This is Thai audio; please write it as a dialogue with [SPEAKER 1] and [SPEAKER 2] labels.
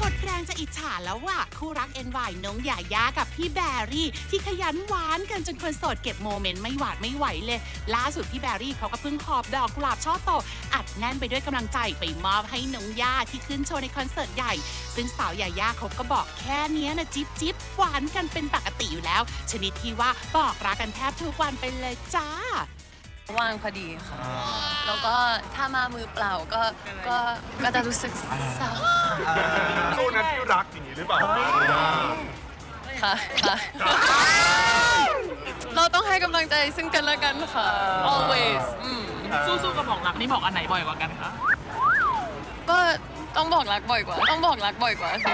[SPEAKER 1] อิจฉาแล้วว่ะคู่รัก NY น้องหยาย่ากับพี่แบรี่ ที่ขยันหวานกันจนคนโสดเก็บโมเมนต์ไม่หวาดไม่ไหวเลย ล่าสุดพี่แบรี่เขาก็เพิ่งหอบดอกกุหลาบช่อโต อัดแน่นไปด้วยกำลังใจไปมอบให้น้องย่าที่ขึ้นโชว์ในคอนเสิร์ตใหญ่ ซึ่งสาวหยาย่าเขาก็บอกแค่เนี้ยนะจิ๊บจิ๊บหวานกันเป็นปกติอยู่แล้ว ชนิดที่ว่าบอกรักกันแทบทุกวันไปเลยจ้า
[SPEAKER 2] ว่างพอดีค่ะ แล้วก็ถ้ามามือเปล่าก็ก็ก็จะรู้สึกเศร้า
[SPEAKER 3] หรือเปล่า
[SPEAKER 2] ค่ะค่ะ เราต้องให้กำลังใจซึ่งกันและกันค่ะ always อืม
[SPEAKER 4] สู้ๆกับบอกรักนี่บอกอันไหนบ่อยกว่ากันคะ
[SPEAKER 2] ก็ต้องบอกรักบ่อยกว่า ต้องบอกรักบ่อยกว่าสิ